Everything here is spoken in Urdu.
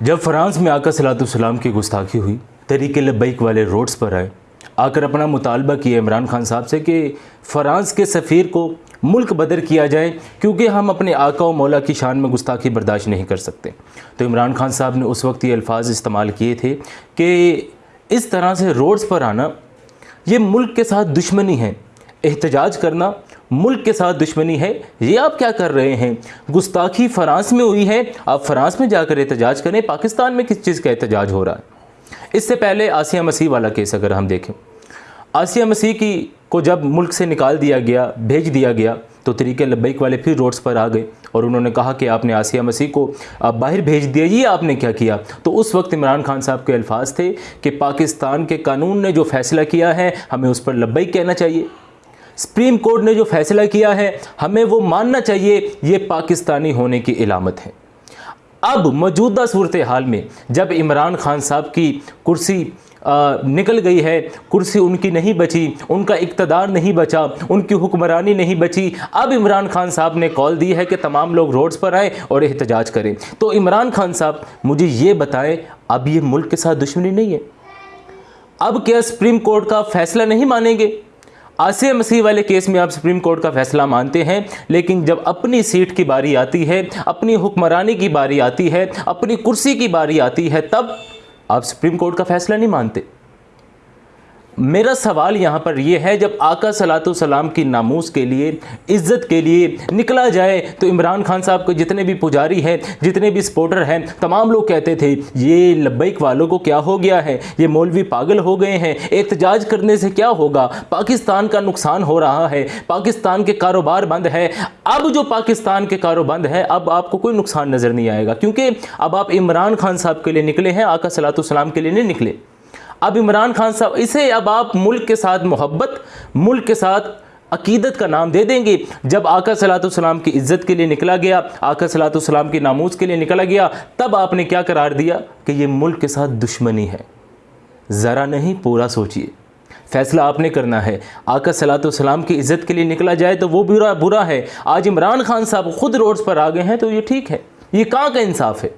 جب فرانس میں آقا صلاۃ السلام کی گستاخی ہوئی طریق لبیک والے روڈز پر آئے، آ کر اپنا مطالبہ کیا عمران خان صاحب سے کہ فرانس کے سفیر کو ملک بدر کیا جائے کیونکہ ہم اپنے آقا و مولا کی شان میں گستاخی برداشت نہیں کر سکتے۔ تو عمران خان صاحب نے اس وقت یہ الفاظ استعمال کیے تھے کہ اس طرح سے روڈز پر آنا، یہ ملک کے ساتھ دشمنی ہے، احتجاج کرنا ملک کے ساتھ دشمنی ہے، یہ آپ کیا کر رہے ہیں؟ گستاخی فرانس میں ہوئی ہے، آپ فرانس میں جا کر احتجاج کریں، پاکستان میں کس چیز کا احتجاج ہو رہا ہے؟ اس سے پہلے آسیہ مسیح والا کیس اگر ہم دیکھیں۔ آسیہ مسیح کی کو جب ملک سے نکال دیا گیا، بھیج دیا گیا، تو طریقے لبیک والے پھر روڈز پر آ گئے اور انہوں نے کہا کہ آپ نے آسیہ مسیح کو باہر بھیج دیا، یہ آپ نے کیا کیا؟ تو اس وقت عمران خان صاحب کے الفاظ تھے کہ پاکستان کے قانون نے جو فیصلہ کیا ہے، ہمیں اس پر لبیک کہنا چاہیے۔ سپریم کورٹ نے جو فیصلہ کیا ہے، ہمیں وہ ماننا چاہیے، یہ پاکستانی ہونے کی علامت ہے۔ اب موجودہ صورتحال میں جب عمران خان صاحب کی کرسی نکل گئی ہے، کرسی ان کی نہیں بچی، ان کا اقتدار نہیں بچا، ان کی حکمرانی نہیں بچی، اب عمران خان صاحب نے کال دی ہے کہ تمام لوگ روڈز پر آئیں اور احتجاج کریں۔ تو عمران خان صاحب، مجھے یہ بتائیں، اب یہ ملک کے ساتھ دشمنی نہیں ہے۔ اب کیا سپریم کورٹ کا فیصلہ نہیں مانیں گے؟ آسیہ مسیح والے کیس میں آپ سپریم کورٹ کا فیصلہ مانتے ہیں، لیکن جب اپنی سیٹ کی باری آتی ہے، اپنی حکمرانی کی باری آتی ہے، اپنی کرسی کی باری آتی ہے، تب آپ سپریم کورٹ کا فیصلہ نہیں مانتے۔ میرا سوال یہاں پر یہ ہے، جب آقا صلاۃ السلام کی ناموس کے لیے، عزت کے لیے نکلا جائے، تو عمران خان صاحب کو جتنے بھی پجاری ہیں، جتنے بھی سپورٹر ہیں، تمام لوگ کہتے تھے، یہ لبیک والوں کو کیا ہو گیا ہے؟ یہ مولوی پاگل ہو گئے ہیں۔ احتجاج کرنے سے کیا ہوگا؟ پاکستان کا نقصان ہو رہا ہے۔ پاکستان کے کاروبار بند ہے اب جو پاکستان کے کاروبار بند ہے اب آپ کو کوئی نقصان نظر نہیں آئے گا۔ کیونکہ اب آپ عمران خان صاحب کے لیے نکلے ہیں، آقا صلاۃ السلام کے لیے نہیں نکلے۔ اب عمران خان صاحب، اسے اب آپ ملک کے ساتھ محبت، ملک کے ساتھ عقیدت کا نام دے دیں گے۔ جب آقا صلاۃ السلام کی عزت کے لیے نکلا گیا، آقا صلاۃ السلام کی ناموز کے لیے نکلا گیا، تب آپ نے کیا قرار دیا؟ کہ یہ ملک کے ساتھ دشمنی ہے۔ ذرا نہیں، پورا سوچئے۔ فیصلہ آپ نے کرنا ہے۔ آقا صلاۃ السلام کی عزت کے لیے نکلا جائے تو وہ برا برا ہے۔ آج عمران خان صاحب خود روڈز پر آ گئے ہیں تو یہ ٹھیک ہے۔ یہ کہاں کا انصاف ہے؟